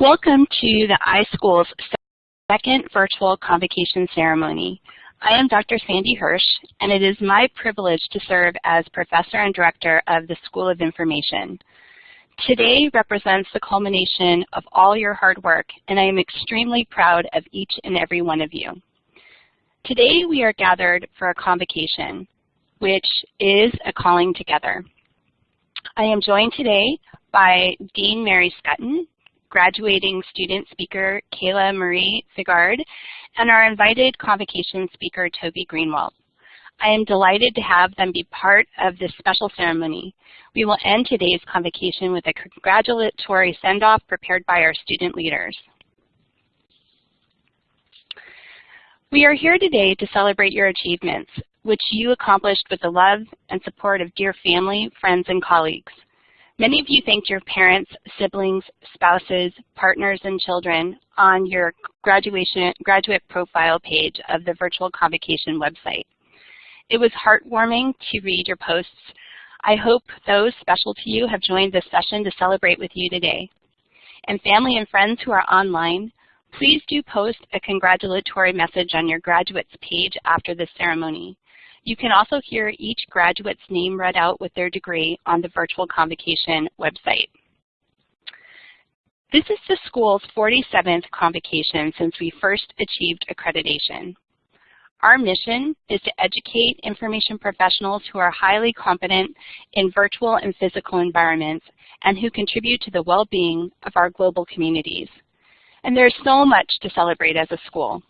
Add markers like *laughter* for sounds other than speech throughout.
Welcome to the iSchool's second virtual convocation ceremony. I am Dr. Sandy Hirsch, and it is my privilege to serve as Professor and Director of the School of Information. Today represents the culmination of all your hard work, and I am extremely proud of each and every one of you. Today we are gathered for a convocation, which is a calling together. I am joined today by Dean Mary Schutten, graduating student speaker Kayla Marie Figard, and our invited convocation speaker Toby Greenwalt. I am delighted to have them be part of this special ceremony. We will end today's convocation with a congratulatory send-off prepared by our student leaders. We are here today to celebrate your achievements, which you accomplished with the love and support of dear family, friends, and colleagues. Many of you thanked your parents, siblings, spouses, partners, and children on your graduation graduate profile page of the virtual convocation website. It was heartwarming to read your posts. I hope those special to you have joined this session to celebrate with you today. And family and friends who are online, please do post a congratulatory message on your graduates page after the ceremony. You can also hear each graduate's name read out with their degree on the virtual convocation website. This is the school's 47th convocation since we first achieved accreditation. Our mission is to educate information professionals who are highly competent in virtual and physical environments and who contribute to the well-being of our global communities. And there's so much to celebrate as a school.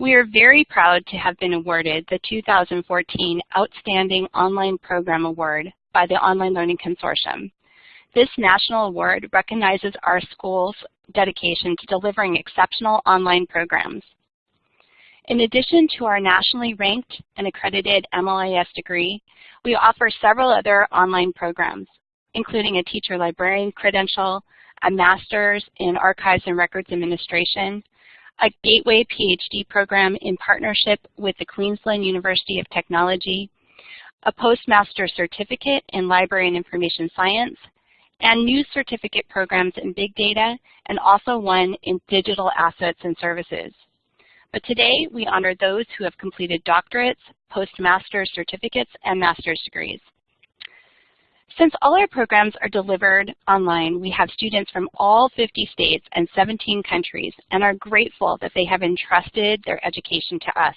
We are very proud to have been awarded the 2014 Outstanding Online Program Award by the Online Learning Consortium. This national award recognizes our school's dedication to delivering exceptional online programs. In addition to our nationally ranked and accredited MLIS degree, we offer several other online programs, including a teacher librarian credential, a master's in archives and records administration, a Gateway PhD program in partnership with the Queensland University of Technology, a postmaster certificate in library and information science, and new certificate programs in big data, and also one in digital assets and services. But today, we honor those who have completed doctorates, postmaster certificates, and master's degrees. Since all our programs are delivered online, we have students from all 50 states and 17 countries and are grateful that they have entrusted their education to us.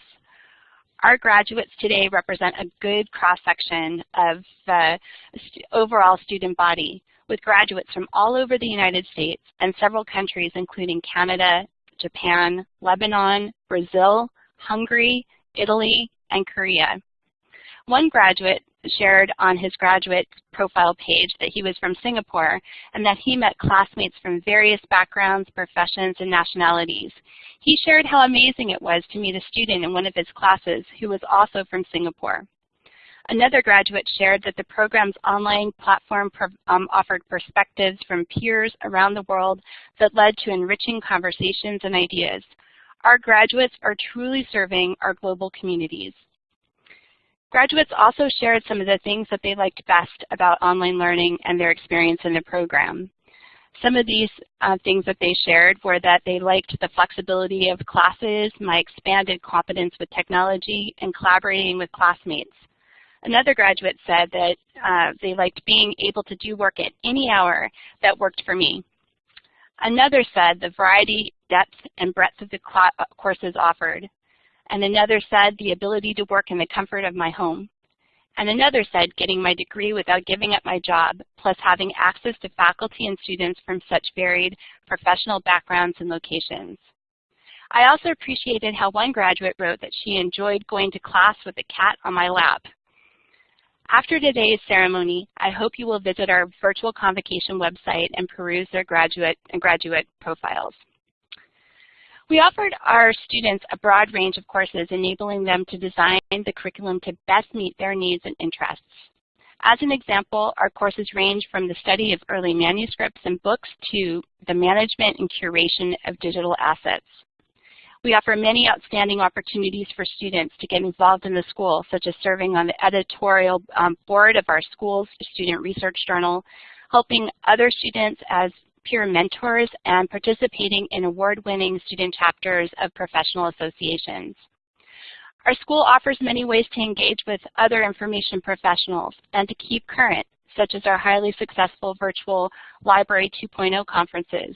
Our graduates today represent a good cross-section of uh, the overall student body with graduates from all over the United States and several countries including Canada, Japan, Lebanon, Brazil, Hungary, Italy, and Korea. One graduate shared on his graduate profile page that he was from Singapore and that he met classmates from various backgrounds, professions, and nationalities. He shared how amazing it was to meet a student in one of his classes who was also from Singapore. Another graduate shared that the program's online platform um, offered perspectives from peers around the world that led to enriching conversations and ideas. Our graduates are truly serving our global communities. Graduates also shared some of the things that they liked best about online learning and their experience in the program. Some of these uh, things that they shared were that they liked the flexibility of classes, my expanded competence with technology, and collaborating with classmates. Another graduate said that uh, they liked being able to do work at any hour that worked for me. Another said the variety, depth, and breadth of the courses offered. And another said the ability to work in the comfort of my home. And another said getting my degree without giving up my job, plus having access to faculty and students from such varied professional backgrounds and locations. I also appreciated how one graduate wrote that she enjoyed going to class with a cat on my lap. After today's ceremony, I hope you will visit our virtual convocation website and peruse their graduate and graduate profiles. We offered our students a broad range of courses, enabling them to design the curriculum to best meet their needs and interests. As an example, our courses range from the study of early manuscripts and books to the management and curation of digital assets. We offer many outstanding opportunities for students to get involved in the school, such as serving on the editorial um, board of our school's student research journal, helping other students as peer mentors, and participating in award-winning student chapters of professional associations. Our school offers many ways to engage with other information professionals and to keep current, such as our highly successful virtual Library 2.0 conferences.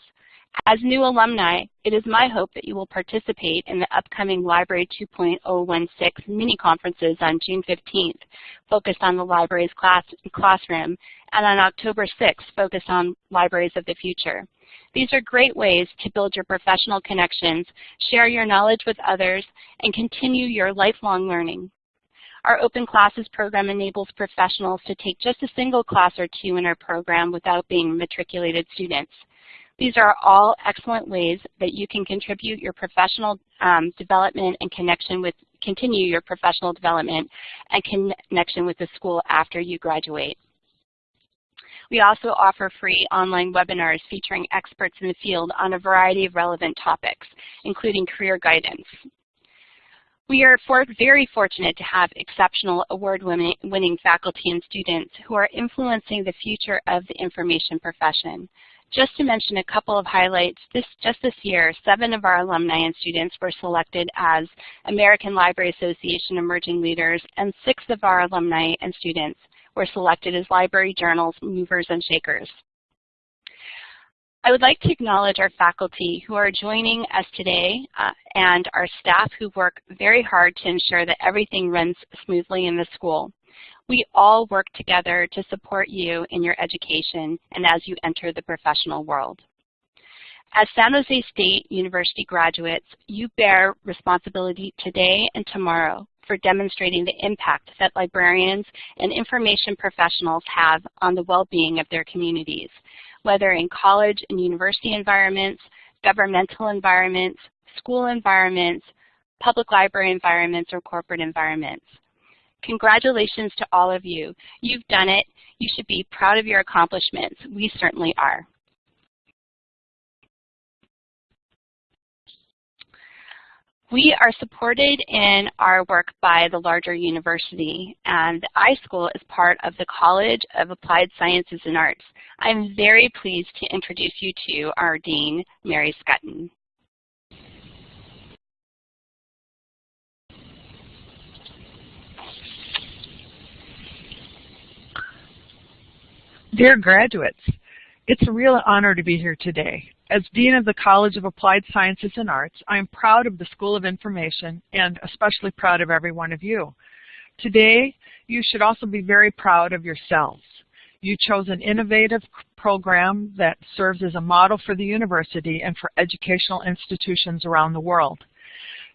As new alumni, it is my hope that you will participate in the upcoming Library 2.016 mini-conferences on June 15th, focused on the library's class, classroom, and on October 6th, focused on libraries of the future. These are great ways to build your professional connections, share your knowledge with others, and continue your lifelong learning. Our Open Classes program enables professionals to take just a single class or two in our program without being matriculated students. These are all excellent ways that you can contribute your professional um, development and connection with, continue your professional development and connection with the school after you graduate. We also offer free online webinars featuring experts in the field on a variety of relevant topics, including career guidance. We are for, very fortunate to have exceptional award-winning faculty and students who are influencing the future of the information profession. Just to mention a couple of highlights, this, just this year, seven of our alumni and students were selected as American Library Association Emerging Leaders, and six of our alumni and students were selected as Library Journal's Movers and Shakers. I would like to acknowledge our faculty who are joining us today uh, and our staff who work very hard to ensure that everything runs smoothly in the school. We all work together to support you in your education and as you enter the professional world. As San Jose State University graduates, you bear responsibility today and tomorrow for demonstrating the impact that librarians and information professionals have on the well-being of their communities whether in college and university environments, governmental environments, school environments, public library environments, or corporate environments. Congratulations to all of you. You've done it. You should be proud of your accomplishments. We certainly are. We are supported in our work by the larger university, and iSchool is part of the College of Applied Sciences and Arts. I'm very pleased to introduce you to our Dean, Mary Schutten. Dear graduates, it's a real honor to be here today. As Dean of the College of Applied Sciences and Arts, I am proud of the School of Information and especially proud of every one of you. Today, you should also be very proud of yourselves. You chose an innovative program that serves as a model for the university and for educational institutions around the world.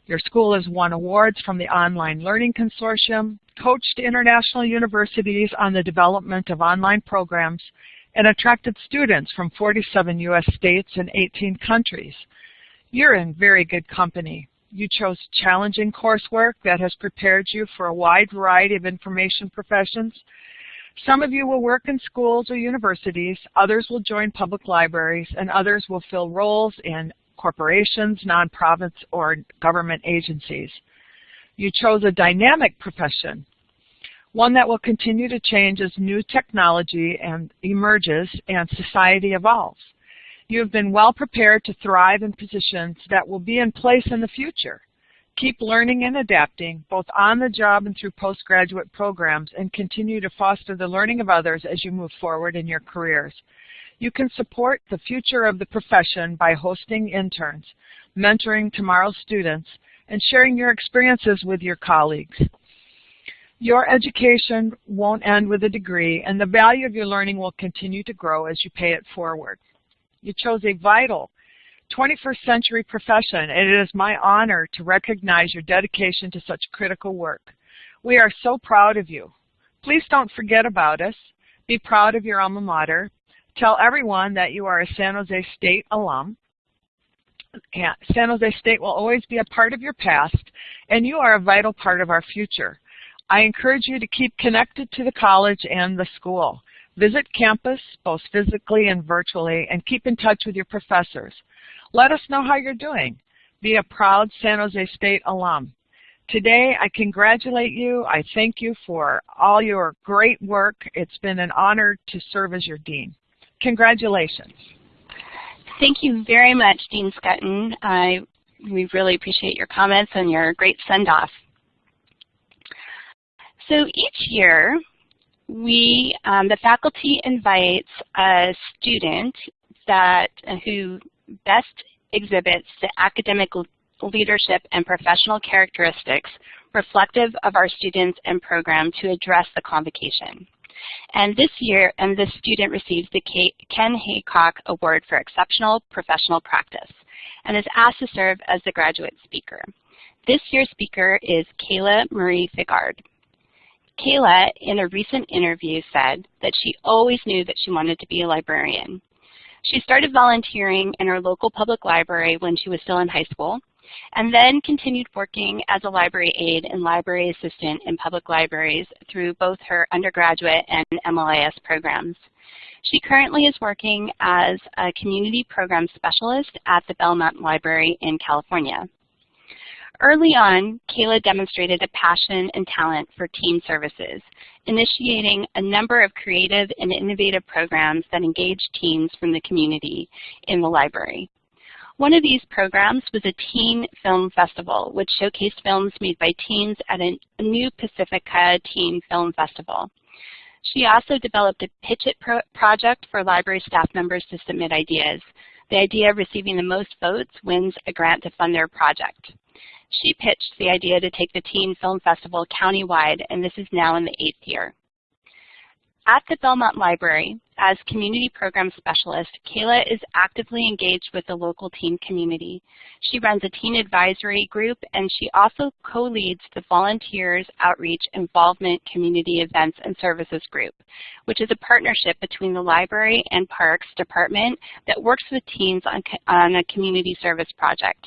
Your school has won awards from the Online Learning Consortium, coached international universities on the development of online programs, and attracted students from 47 U.S. states and 18 countries. You're in very good company. You chose challenging coursework that has prepared you for a wide variety of information professions. Some of you will work in schools or universities, others will join public libraries, and others will fill roles in corporations, nonprofits, or government agencies. You chose a dynamic profession one that will continue to change as new technology and emerges and society evolves. You have been well prepared to thrive in positions that will be in place in the future. Keep learning and adapting, both on the job and through postgraduate programs, and continue to foster the learning of others as you move forward in your careers. You can support the future of the profession by hosting interns, mentoring tomorrow's students, and sharing your experiences with your colleagues. Your education won't end with a degree, and the value of your learning will continue to grow as you pay it forward. You chose a vital 21st century profession, and it is my honor to recognize your dedication to such critical work. We are so proud of you. Please don't forget about us. Be proud of your alma mater. Tell everyone that you are a San Jose State alum. San Jose State will always be a part of your past, and you are a vital part of our future. I encourage you to keep connected to the college and the school. Visit campus, both physically and virtually, and keep in touch with your professors. Let us know how you're doing. Be a proud San Jose State alum. Today, I congratulate you. I thank you for all your great work. It's been an honor to serve as your dean. Congratulations. thank you very much, Dean Schutten. I, we really appreciate your comments and your great send-off. So each year, we, um, the faculty invites a student that who best exhibits the academic leadership and professional characteristics reflective of our students and program to address the convocation. And this year, and this student receives the Ken Haycock Award for Exceptional Professional Practice and is asked to serve as the graduate speaker. This year's speaker is Kayla Marie Figard. Kayla, in a recent interview, said that she always knew that she wanted to be a librarian. She started volunteering in her local public library when she was still in high school, and then continued working as a library aide and library assistant in public libraries through both her undergraduate and MLIS programs. She currently is working as a community program specialist at the Belmont Library in California. Early on, Kayla demonstrated a passion and talent for teen services, initiating a number of creative and innovative programs that engage teens from the community in the library. One of these programs was a teen film festival, which showcased films made by teens at a new Pacifica Teen Film Festival. She also developed a Pitch It pro project for library staff members to submit ideas. The idea of receiving the most votes wins a grant to fund their project. She pitched the idea to take the Teen Film Festival countywide, and this is now in the eighth year. At the Belmont Library, as Community Program Specialist, Kayla is actively engaged with the local teen community. She runs a teen advisory group and she also co-leads the Volunteers Outreach Involvement Community Events and Services Group, which is a partnership between the Library and Parks Department that works with teens on, on a community service project.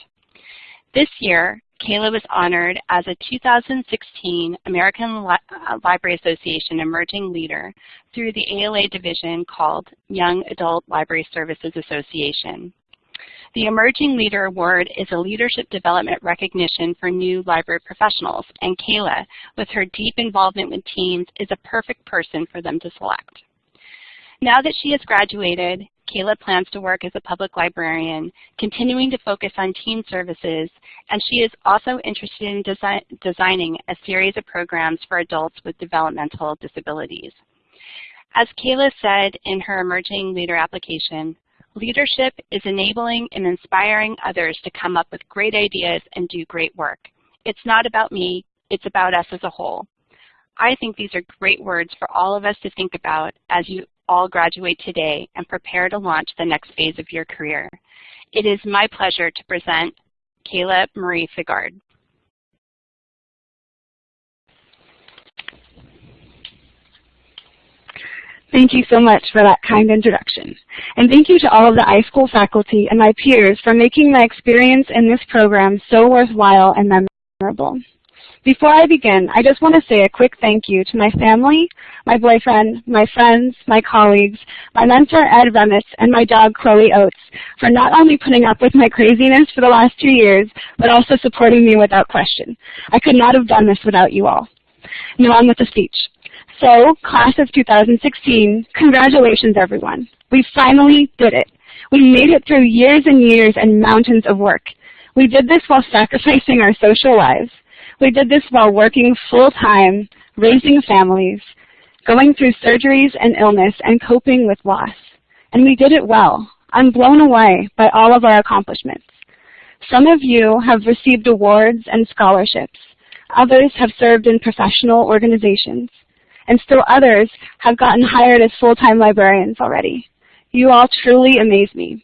This year, Kayla was honored as a 2016 American Li uh, Library Association Emerging Leader through the ALA division called Young Adult Library Services Association. The Emerging Leader Award is a leadership development recognition for new library professionals, and Kayla, with her deep involvement with teens, is a perfect person for them to select. Now that she has graduated, Kayla plans to work as a public librarian, continuing to focus on teen services, and she is also interested in desi designing a series of programs for adults with developmental disabilities. As Kayla said in her Emerging Leader application, leadership is enabling and inspiring others to come up with great ideas and do great work. It's not about me, it's about us as a whole. I think these are great words for all of us to think about as you all graduate today and prepare to launch the next phase of your career. It is my pleasure to present Kayla Marie Figard. Thank you so much for that kind introduction. And thank you to all of the iSchool faculty and my peers for making my experience in this program so worthwhile and memorable. Before I begin, I just want to say a quick thank you to my family, my boyfriend, my friends, my colleagues, my mentor Ed Remitz, and my dog Chloe Oates for not only putting up with my craziness for the last two years, but also supporting me without question. I could not have done this without you all. Now on with the speech. So, class of 2016, congratulations everyone. We finally did it. We made it through years and years and mountains of work. We did this while sacrificing our social lives. We did this while working full-time, raising families, going through surgeries and illness, and coping with loss. And we did it well. I'm blown away by all of our accomplishments. Some of you have received awards and scholarships. Others have served in professional organizations. And still others have gotten hired as full-time librarians already. You all truly amaze me.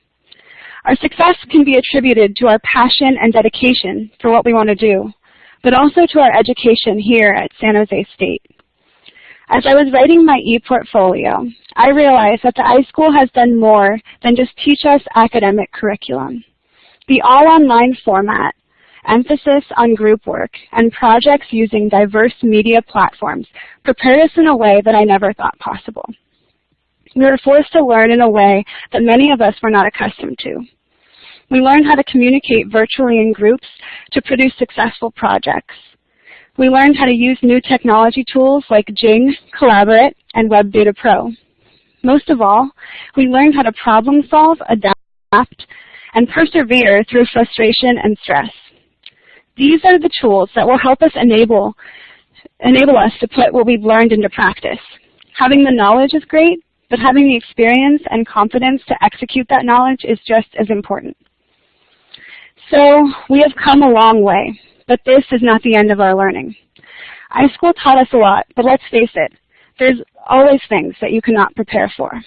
Our success can be attributed to our passion and dedication for what we want to do but also to our education here at San Jose State. As I was writing my e-portfolio, I realized that the iSchool has done more than just teach us academic curriculum. The all-online format, emphasis on group work, and projects using diverse media platforms prepared us in a way that I never thought possible. We were forced to learn in a way that many of us were not accustomed to. We learn how to communicate virtually in groups to produce successful projects. We learned how to use new technology tools like Jing, Collaborate, and Web Data Pro. Most of all, we learned how to problem solve, adapt, and persevere through frustration and stress. These are the tools that will help us enable, enable us to put what we've learned into practice. Having the knowledge is great, but having the experience and confidence to execute that knowledge is just as important. So we have come a long way, but this is not the end of our learning. iSchool taught us a lot, but let's face it, there's always things that you cannot prepare for.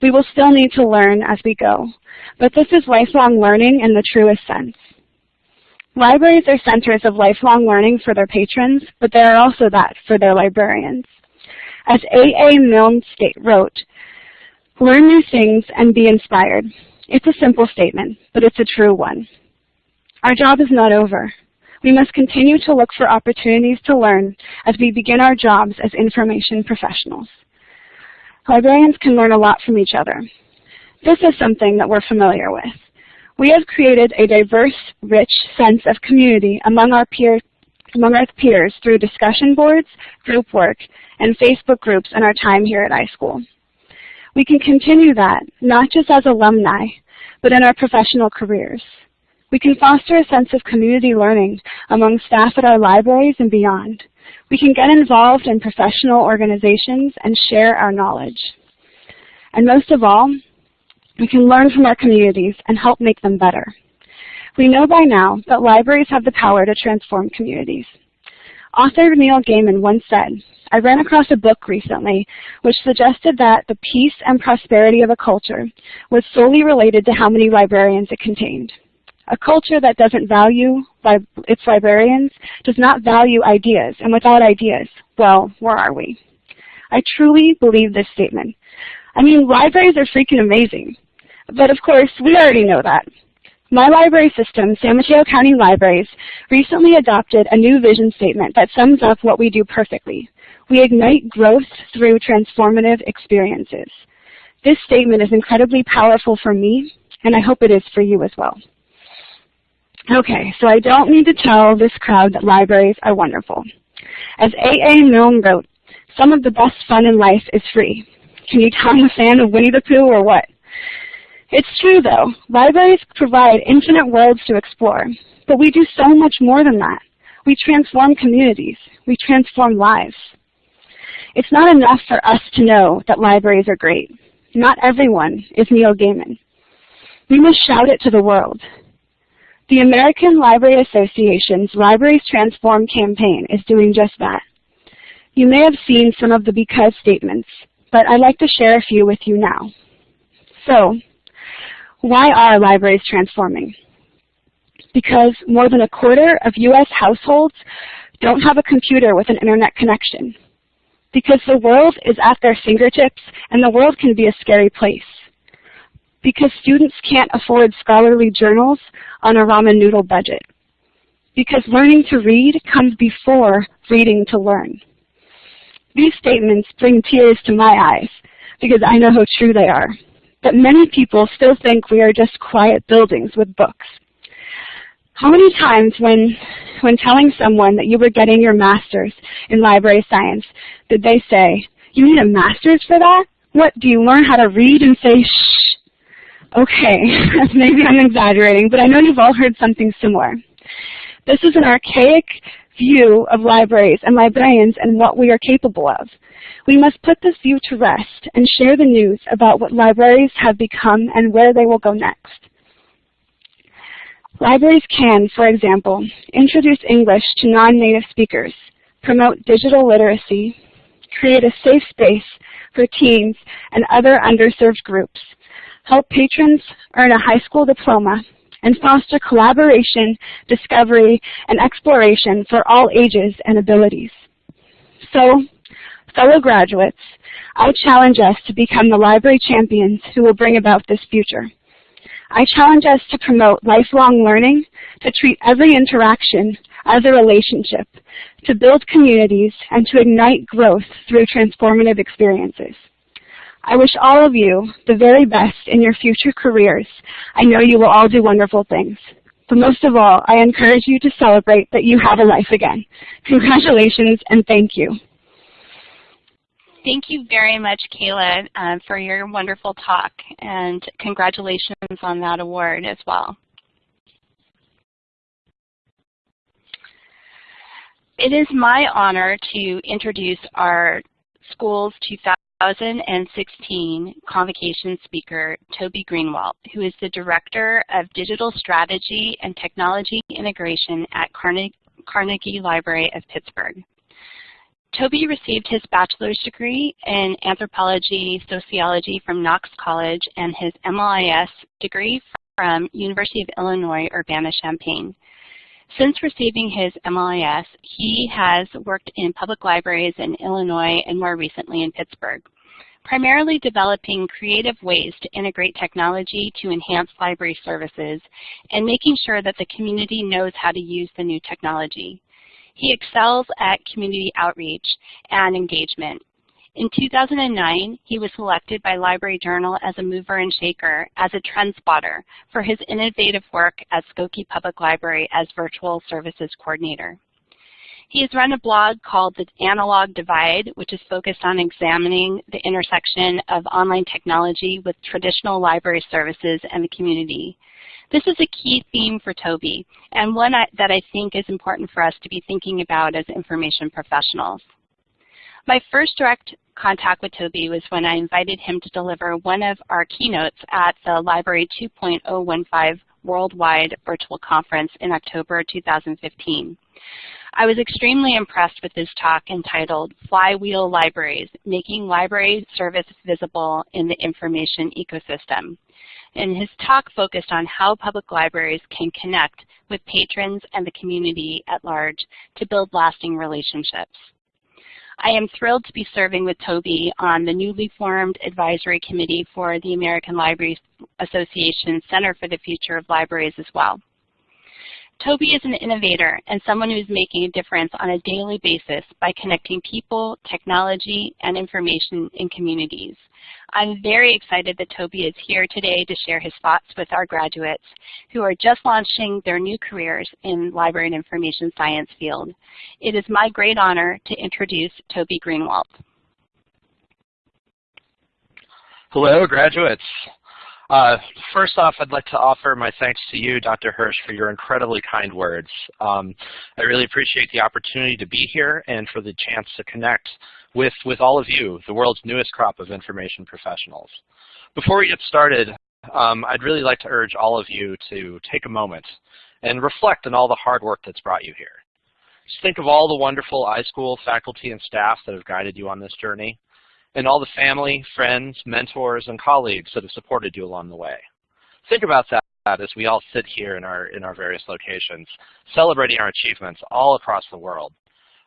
We will still need to learn as we go, but this is lifelong learning in the truest sense. Libraries are centers of lifelong learning for their patrons, but they are also that for their librarians. As A. A. Milne wrote, learn new things and be inspired. It's a simple statement, but it's a true one. Our job is not over. We must continue to look for opportunities to learn as we begin our jobs as information professionals. Librarians can learn a lot from each other. This is something that we're familiar with. We have created a diverse, rich sense of community among our peer among our peers through discussion boards, group work, and Facebook groups in our time here at iSchool. We can continue that, not just as alumni, but in our professional careers. We can foster a sense of community learning among staff at our libraries and beyond. We can get involved in professional organizations and share our knowledge. And most of all, we can learn from our communities and help make them better. We know by now that libraries have the power to transform communities. Author Neil Gaiman once said, I ran across a book recently which suggested that the peace and prosperity of a culture was solely related to how many librarians it contained. A culture that doesn't value its librarians does not value ideas, and without ideas, well, where are we? I truly believe this statement. I mean, libraries are freaking amazing. But of course, we already know that. My library system, San Mateo County Libraries, recently adopted a new vision statement that sums up what we do perfectly. We ignite growth through transformative experiences. This statement is incredibly powerful for me, and I hope it is for you as well. Okay, so I don't need to tell this crowd that libraries are wonderful. As A. A. Milne wrote, some of the best fun in life is free. Can you tell I'm a fan of Winnie the Pooh or what? It's true, though. Libraries provide infinite worlds to explore, but we do so much more than that. We transform communities. We transform lives. It's not enough for us to know that libraries are great. Not everyone is Neil Gaiman. We must shout it to the world. The American Library Association's Libraries Transform campaign is doing just that. You may have seen some of the because statements, but I'd like to share a few with you now. So, why are libraries transforming? Because more than a quarter of U.S. households don't have a computer with an internet connection. Because the world is at their fingertips and the world can be a scary place. Because students can't afford scholarly journals on a ramen noodle budget. Because learning to read comes before reading to learn. These statements bring tears to my eyes because I know how true they are that many people still think we are just quiet buildings with books. How many times when, when telling someone that you were getting your master's in library science, did they say, you need a master's for that? What, do you learn how to read and say shh? Okay, *laughs* maybe I'm exaggerating, but I know you've all heard something similar. This is an archaic view of libraries and librarians and what we are capable of. We must put this view to rest and share the news about what libraries have become and where they will go next. Libraries can, for example, introduce English to non-native speakers, promote digital literacy, create a safe space for teens and other underserved groups, help patrons earn a high school diploma, and foster collaboration, discovery, and exploration for all ages and abilities. So, fellow graduates, I challenge us to become the library champions who will bring about this future. I challenge us to promote lifelong learning, to treat every interaction as a relationship, to build communities, and to ignite growth through transformative experiences. I wish all of you the very best in your future careers. I know you will all do wonderful things. But most of all, I encourage you to celebrate that you have a life again. Congratulations and thank you. Thank you very much, Kayla, uh, for your wonderful talk, and congratulations on that award as well. It is my honor to introduce our school's 2016 convocation speaker, Toby Greenwalt, who is the Director of Digital Strategy and Technology Integration at Carnegie Library of Pittsburgh. Toby received his bachelor's degree in anthropology sociology from Knox College and his MLIS degree from University of Illinois Urbana-Champaign. Since receiving his MLIS, he has worked in public libraries in Illinois and more recently in Pittsburgh, primarily developing creative ways to integrate technology to enhance library services and making sure that the community knows how to use the new technology. He excels at community outreach and engagement, in 2009, he was selected by Library Journal as a mover and shaker as a trend spotter for his innovative work at Skokie Public Library as Virtual Services Coordinator. He has run a blog called The Analog Divide, which is focused on examining the intersection of online technology with traditional library services and the community. This is a key theme for Toby, and one I, that I think is important for us to be thinking about as information professionals. My first direct contact with Toby was when I invited him to deliver one of our keynotes at the Library 2.015 Worldwide Virtual Conference in October 2015. I was extremely impressed with his talk entitled Flywheel Libraries, Making Library Service Visible in the Information Ecosystem. And his talk focused on how public libraries can connect with patrons and the community at large to build lasting relationships. I am thrilled to be serving with Toby on the newly formed advisory committee for the American Library Association Center for the Future of Libraries as well. Toby is an innovator and someone who's making a difference on a daily basis by connecting people, technology, and information in communities. I'm very excited that Toby is here today to share his thoughts with our graduates who are just launching their new careers in library and information science field. It is my great honor to introduce Toby Greenwalt. Hello, graduates. Uh, first off, I'd like to offer my thanks to you, Dr. Hirsch, for your incredibly kind words. Um, I really appreciate the opportunity to be here and for the chance to connect with, with all of you, the world's newest crop of information professionals. Before we get started, um, I'd really like to urge all of you to take a moment and reflect on all the hard work that's brought you here. Just think of all the wonderful iSchool faculty and staff that have guided you on this journey and all the family, friends, mentors, and colleagues that have supported you along the way. Think about that as we all sit here in our, in our various locations, celebrating our achievements all across the world.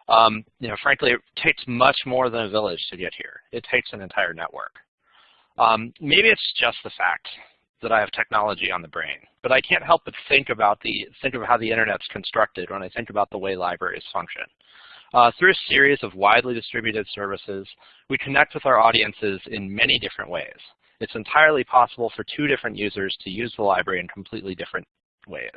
Um, you know, frankly, it takes much more than a village to get here. It takes an entire network. Um, maybe it's just the fact that I have technology on the brain, but I can't help but think about the think of how the internet's constructed when I think about the way libraries function. Uh, through a series of widely distributed services, we connect with our audiences in many different ways. It's entirely possible for two different users to use the library in completely different ways.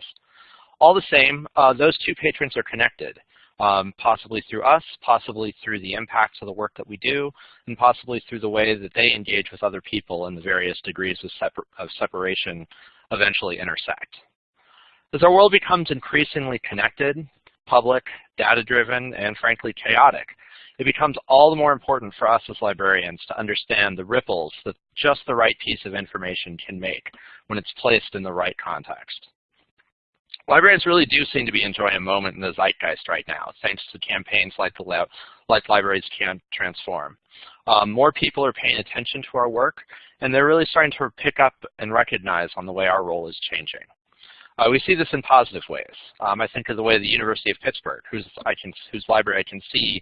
All the same, uh, those two patrons are connected, um, possibly through us, possibly through the impacts of the work that we do, and possibly through the way that they engage with other people and the various degrees of, separ of separation eventually intersect. As our world becomes increasingly connected, public, data-driven, and frankly chaotic. It becomes all the more important for us as librarians to understand the ripples that just the right piece of information can make when it's placed in the right context. Librarians really do seem to be enjoying a moment in the zeitgeist right now, thanks to campaigns like, the like Libraries Can Transform. Um, more people are paying attention to our work, and they're really starting to pick up and recognize on the way our role is changing. Uh, we see this in positive ways. Um, I think of the way the University of Pittsburgh, whose, I can, whose library I can see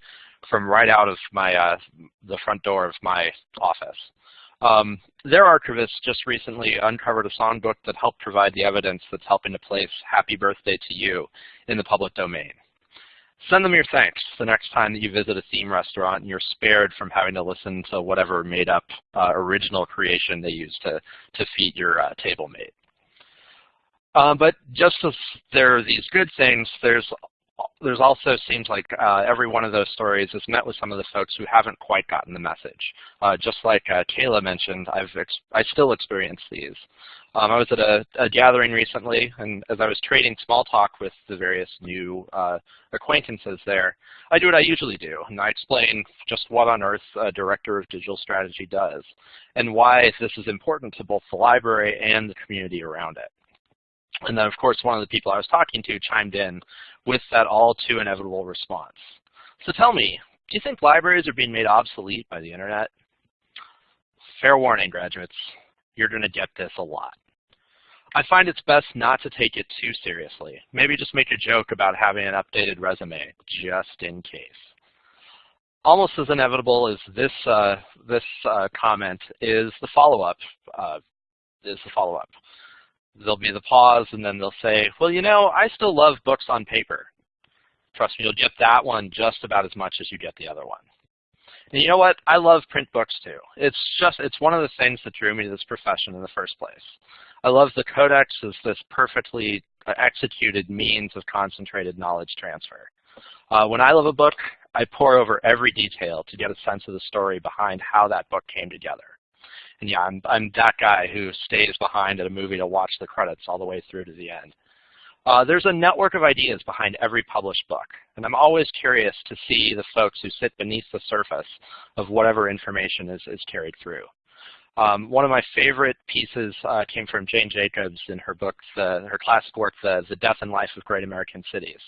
from right out of my uh, the front door of my office. Um, their archivists just recently uncovered a songbook that helped provide the evidence that's helping to place Happy Birthday to You in the public domain. Send them your thanks the next time that you visit a theme restaurant and you're spared from having to listen to whatever made up uh, original creation they used to, to feed your uh, table mate. Um, but just as there are these good things, there's there's also seems like uh, every one of those stories is met with some of the folks who haven't quite gotten the message. Uh, just like uh, Kayla mentioned, I've I still experience these. Um, I was at a, a, gathering recently, and as I was trading small talk with the various new uh, acquaintances there, I do what I usually do, and I explain just what on earth a Director of Digital Strategy does, and why this is important to both the library and the community around it. And then, of course, one of the people I was talking to chimed in with that all too inevitable response. So tell me, do you think libraries are being made obsolete by the internet? Fair warning, graduates. You're going to get this a lot. I find it's best not to take it too seriously. Maybe just make a joke about having an updated resume, just in case. Almost as inevitable as this uh, this uh, comment is the follow-up. Uh, is the follow-up. There'll be the pause, and then they'll say, "Well, you know, I still love books on paper." Trust me, you'll get that one just about as much as you get the other one. And you know what? I love print books too. It's just it's one of the things that drew me to this profession in the first place. I love the codex as this perfectly uh, executed means of concentrated knowledge transfer. Uh, when I love a book, I pore over every detail to get a sense of the story behind how that book came together. And yeah, I'm, I'm that guy who stays behind at a movie to watch the credits all the way through to the end. Uh, there's a network of ideas behind every published book, and I'm always curious to see the folks who sit beneath the surface of whatever information is, is carried through. Um, one of my favorite pieces uh, came from Jane Jacobs in her book, the, her classic work, the, the Death and Life of Great American Cities.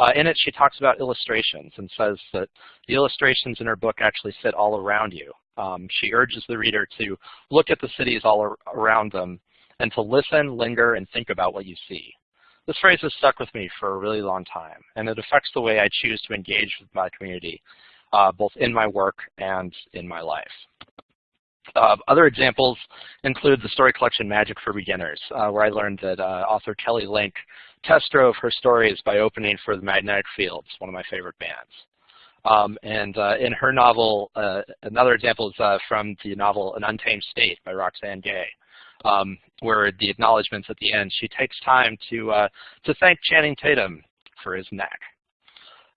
Uh, in it, she talks about illustrations and says that the illustrations in her book actually sit all around you. Um, she urges the reader to look at the cities all around them and to listen, linger, and think about what you see. This phrase has stuck with me for a really long time, and it affects the way I choose to engage with my community, uh, both in my work and in my life. Uh, other examples include the story collection Magic for Beginners, uh, where I learned that uh, author Kelly Link test drove her stories by opening for the Magnetic Fields, one of my favorite bands. Um, and uh, in her novel, uh, another example is uh, from the novel An Untamed State by Roxane Gay, um, where the acknowledgments at the end, she takes time to, to thank Channing Tatum for his neck.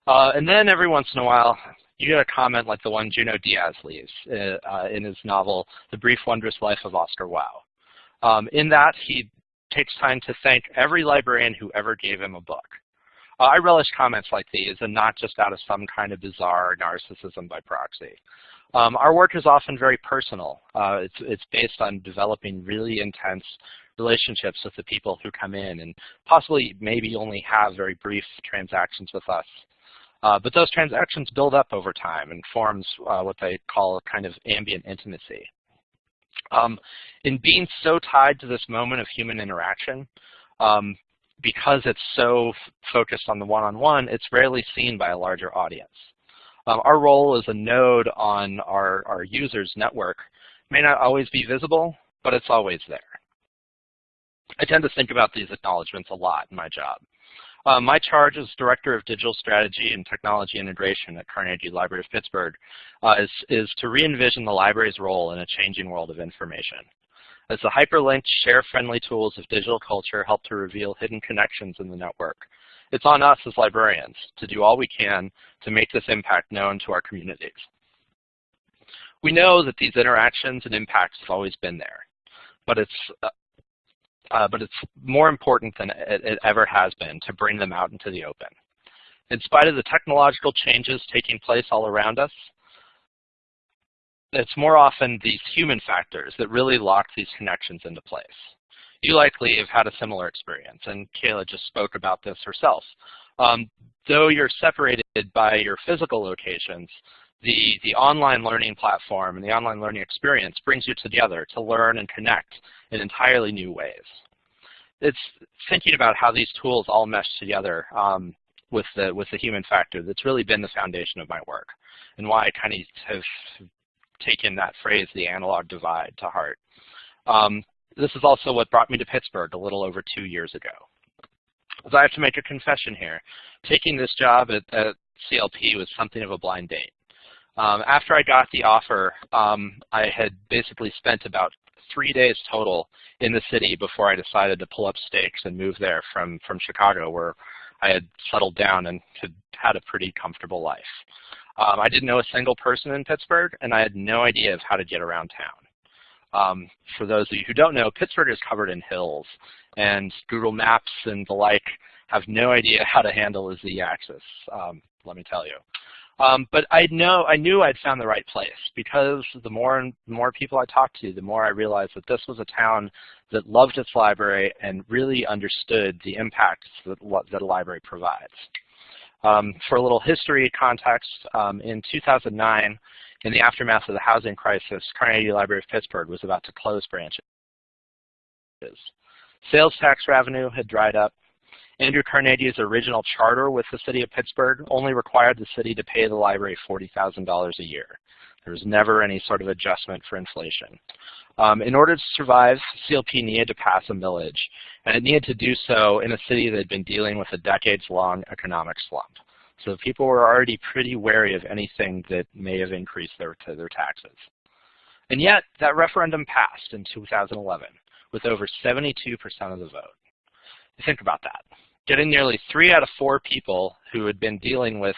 and then every once in a while, you get a comment like the one Junot Diaz leaves uh, uh, in his novel, The Brief Wondrous Life of Oscar Wao. Um, in that, he takes time to thank every librarian who ever gave him a book. I relish comments like these and not just out of some kind of bizarre narcissism by proxy. Um, our work is often very personal. Uh, it's, it's based on developing really intense relationships with the people who come in and possibly maybe only have very brief transactions with us. Uh, but those transactions build up over time and forms uh, what they call a kind of ambient intimacy. Um, in being so tied to this moment of human interaction, um, because it's so focused on the one-on-one, -on -one, it's rarely seen by a larger audience. Um, our role as a node on our, our users' network may not always be visible, but it's always there. I tend to think about these acknowledgments a lot in my job. Uh, my charge as Director of Digital Strategy and Technology Integration at Carnegie Library of Pittsburgh uh, is, is to re-envision the library's role in a changing world of information. As the hyperlinked, share-friendly tools of digital culture help to reveal hidden connections in the network, it's on us as librarians to do all we can to make this impact known to our communities. We know that these interactions and impacts have always been there, but it's uh, uh, but it's more important than it, it ever has been to bring them out into the open. In spite of the technological changes taking place all around us, it's more often these human factors that really lock these connections into place. You likely have had a similar experience, and Kayla just spoke about this herself. Um, though you're separated by your physical locations, the, the online learning platform and the online learning experience brings you together to learn and connect in entirely new ways. It's thinking about how these tools all mesh together um, with, the, with the human factor that's really been the foundation of my work and why I kind of have taken that phrase, the analog divide, to heart. Um, this is also what brought me to Pittsburgh a little over two years ago. So I have to make a confession here. Taking this job at, at CLP was something of a blind date. Um, after I got the offer, um, I had basically spent about three days total in the city before I decided to pull up stakes and move there from, from Chicago, where I had settled down and had had a pretty comfortable life. Um, I didn't know a single person in Pittsburgh, and I had no idea of how to get around town. Um, for those of you who don't know, Pittsburgh is covered in hills, and Google Maps and the like have no idea how to handle a z-axis, um, let me tell you. Um, but I know I knew I'd found the right place because the more and more people I talked to, the more I realized that this was a town that loved its library and really understood the impacts that, that a library provides. Um, for a little history context, um, in 2009, in the aftermath of the housing crisis, Carnegie Library of Pittsburgh was about to close branches. Sales tax revenue had dried up. Andrew Carnegie's original charter with the city of Pittsburgh only required the city to pay the library $40,000 a year. There was never any sort of adjustment for inflation. Um, in order to survive, CLP needed to pass a millage, and it needed to do so in a city that had been dealing with a decades-long economic slump. So people were already pretty wary of anything that may have increased their, their taxes. And yet, that referendum passed in 2011 with over 72% of the vote. Think about that. Getting nearly three out of four people who had been dealing with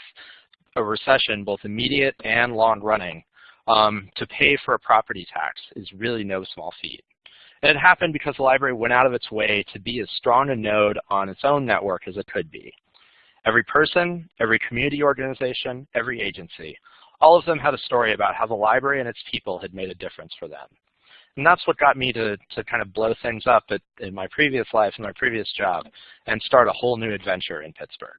a recession, both immediate and long-running, um, to pay for a property tax is really no small feat. And it happened because the library went out of its way to be as strong a node on its own network as it could be. Every person, every community organization, every agency, all of them had a story about how the library and its people had made a difference for them. And that's what got me to, to kind of blow things up at, in my previous life, in my previous job, and start a whole new adventure in Pittsburgh.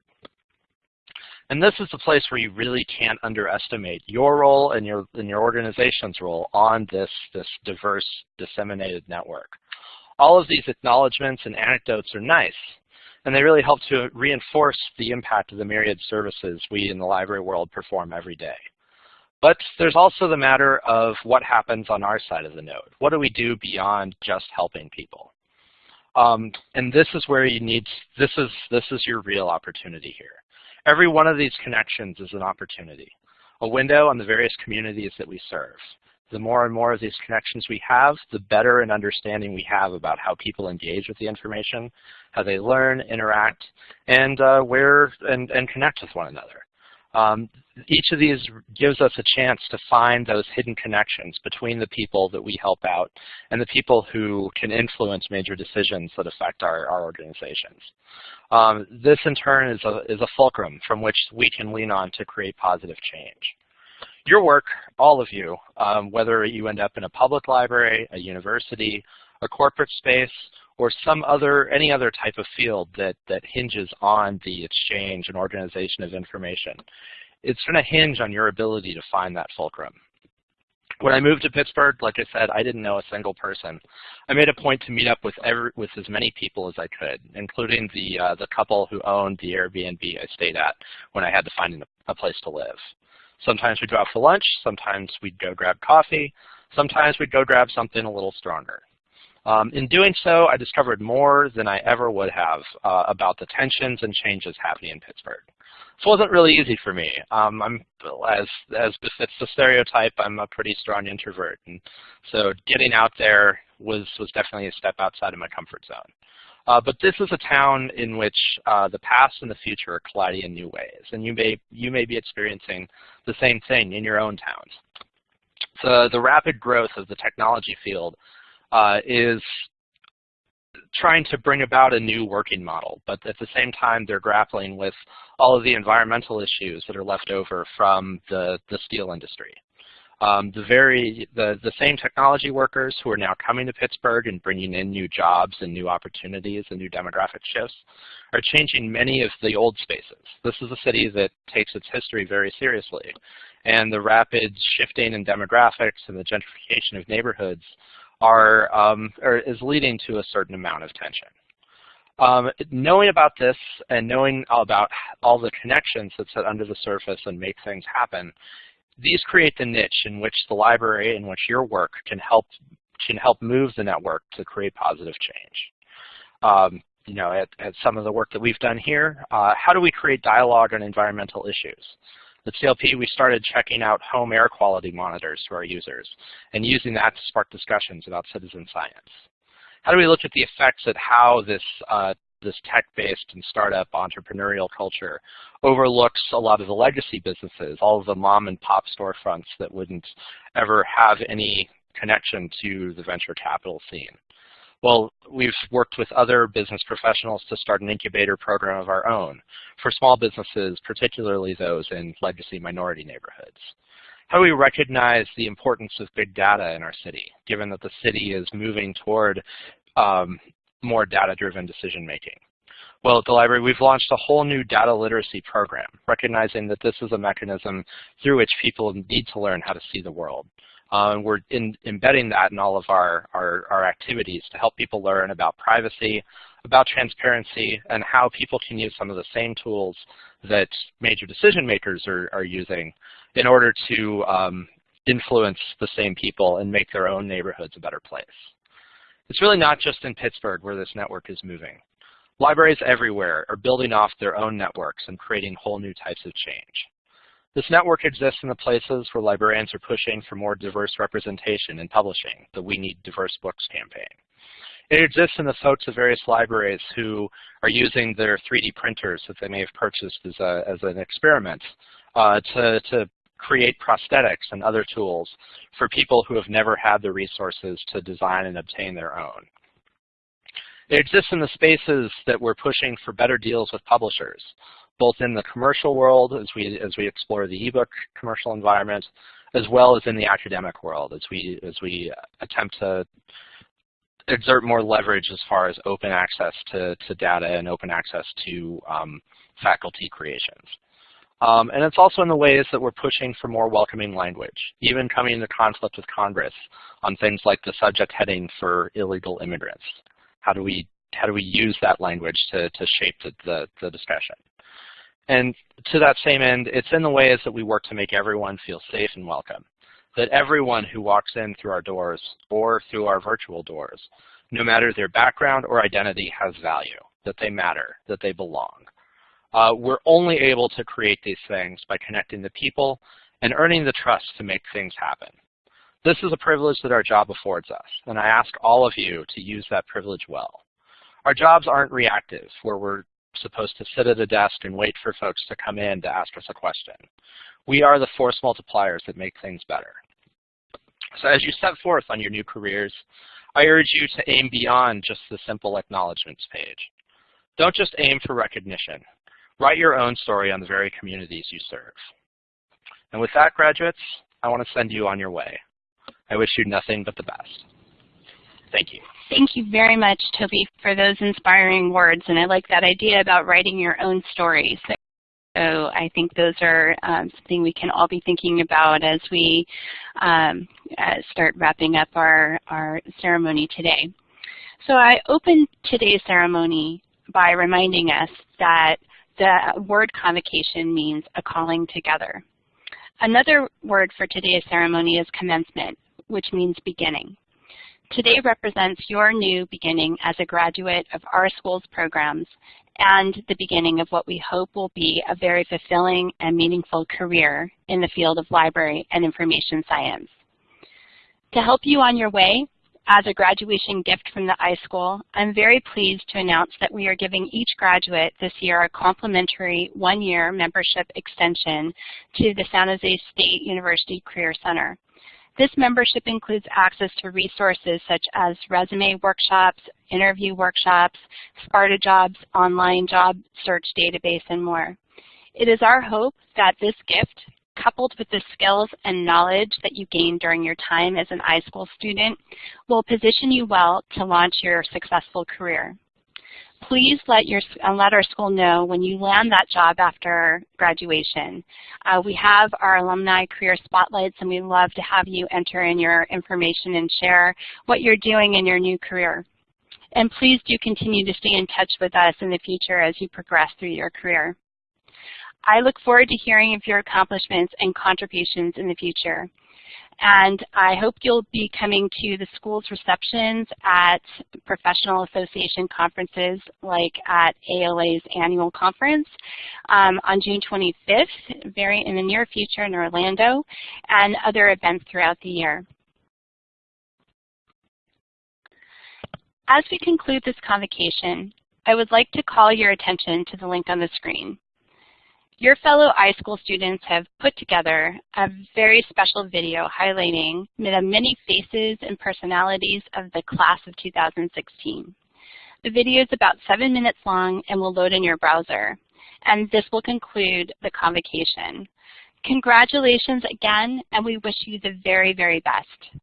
And this is the place where you really can't underestimate your role and your, and your organization's role on this, this diverse, disseminated network. All of these acknowledgments and anecdotes are nice, and they really help to reinforce the impact of the myriad services we in the library world perform every day. But there's also the matter of what happens on our side of the node. What do we do beyond just helping people? Um, and this is where you need, this is, this is your real opportunity here. Every one of these connections is an opportunity, a window on the various communities that we serve. The more and more of these connections we have, the better an understanding we have about how people engage with the information, how they learn, interact, and uh, where and, and connect with one another. Um, each of these gives us a chance to find those hidden connections between the people that we help out and the people who can influence major decisions that affect our, our organizations. Um, this in turn is a, is a fulcrum from which we can lean on to create positive change. Your work, all of you, um, whether you end up in a public library, a university, a corporate space, or some other, any other type of field that, that hinges on the exchange and organization of information. It's going to hinge on your ability to find that fulcrum. When I moved to Pittsburgh, like I said, I didn't know a single person. I made a point to meet up with every, with as many people as I could, including the uh, the couple who owned the Airbnb I stayed at when I had to find a place to live. Sometimes we'd go out for lunch. Sometimes we'd go grab coffee. Sometimes we'd go grab something a little stronger. Um, in doing so, I discovered more than I ever would have uh, about the tensions and changes happening in Pittsburgh. This wasn't really easy for me. Um, I'm, as, as befits the stereotype, I'm a pretty strong introvert. And so getting out there was, was definitely a step outside of my comfort zone. Uh, but this is a town in which uh, the past and the future are colliding in new ways. And you may, you may be experiencing the same thing in your own towns. So the rapid growth of the technology field uh, is trying to bring about a new working model, but at the same time they're grappling with all of the environmental issues that are left over from the, the steel industry. Um, the very the, the same technology workers who are now coming to Pittsburgh and bringing in new jobs and new opportunities and new demographic shifts are changing many of the old spaces. This is a city that takes its history very seriously, and the rapid shifting in demographics and the gentrification of neighborhoods are, um, are is leading to a certain amount of tension. Um, knowing about this and knowing about all the connections that sit under the surface and make things happen, these create the niche in which the library, in which your work can help can help move the network to create positive change. Um, you know, at, at, some of the work that we've done here, uh, how do we create dialogue on environmental issues? At CLP, we started checking out home air quality monitors to our users and using that to spark discussions about citizen science. How do we look at the effects at how this, uh, this tech-based and startup entrepreneurial culture overlooks a lot of the legacy businesses, all of the mom and pop storefronts that wouldn't ever have any connection to the venture capital scene. Well, we've worked with other business professionals to start an incubator program of our own for small businesses, particularly those in legacy minority neighborhoods. How do we recognize the importance of big data in our city, given that the city is moving toward um, more data-driven decision-making? Well, at the library, we've launched a whole new data literacy program, recognizing that this is a mechanism through which people need to learn how to see the world. Uh, and we're in, embedding that in all of our, our, our activities to help people learn about privacy, about transparency, and how people can use some of the same tools that major decision makers are, are using in order to um, influence the same people and make their own neighborhoods a better place. It's really not just in Pittsburgh where this network is moving. Libraries everywhere are building off their own networks and creating whole new types of change. This network exists in the places where librarians are pushing for more diverse representation in publishing, the We Need Diverse Books campaign. It exists in the folks of various libraries who are using their 3D printers that they may have purchased as, a, as an experiment uh, to, to create prosthetics and other tools for people who have never had the resources to design and obtain their own. It exists in the spaces that we're pushing for better deals with publishers, both in the commercial world as we as we explore the ebook commercial environment, as well as in the academic world as we as we attempt to exert more leverage as far as open access to, to data and open access to um, faculty creations. Um, and it's also in the ways that we're pushing for more welcoming language, even coming into conflict with Congress on things like the subject heading for illegal immigrants. How do we how do we use that language to, to shape the, the, the discussion? And to that same end, it's in the ways that we work to make everyone feel safe and welcome. That everyone who walks in through our doors or through our virtual doors, no matter their background or identity, has value, that they matter, that they belong. Uh, we're only able to create these things by connecting the people and earning the trust to make things happen. This is a privilege that our job affords us, and I ask all of you to use that privilege well. Our jobs aren't reactive, where we're supposed to sit at a desk and wait for folks to come in to ask us a question. We are the force multipliers that make things better. So as you step forth on your new careers, I urge you to aim beyond just the simple acknowledgments page. Don't just aim for recognition. Write your own story on the very communities you serve. And with that, graduates, I want to send you on your way. I wish you nothing but the best. Thank you. Thank you very much, Toby, for those inspiring words. And I like that idea about writing your own stories. So I think those are um, something we can all be thinking about as we um, uh, start wrapping up our, our ceremony today. So I opened today's ceremony by reminding us that the word convocation means a calling together. Another word for today's ceremony is commencement, which means beginning. Today represents your new beginning as a graduate of our school's programs and the beginning of what we hope will be a very fulfilling and meaningful career in the field of library and information science. To help you on your way, as a graduation gift from the iSchool, I'm very pleased to announce that we are giving each graduate this year a complimentary one-year membership extension to the San Jose State University Career Center. This membership includes access to resources such as resume workshops, interview workshops, Sparta Jobs, online job search database, and more. It is our hope that this gift, coupled with the skills and knowledge that you gain during your time as an iSchool student, will position you well to launch your successful career please let, your, uh, let our school know when you land that job after graduation. Uh, we have our alumni career spotlights and we love to have you enter in your information and share what you're doing in your new career. And please do continue to stay in touch with us in the future as you progress through your career. I look forward to hearing of your accomplishments and contributions in the future. And I hope you'll be coming to the school's receptions at professional association conferences like at ALA's annual conference um, on June 25th, very in the near future in Orlando, and other events throughout the year. As we conclude this convocation, I would like to call your attention to the link on the screen. Your fellow iSchool students have put together a very special video highlighting the many faces and personalities of the class of 2016. The video is about seven minutes long and will load in your browser. And this will conclude the convocation. Congratulations again, and we wish you the very, very best.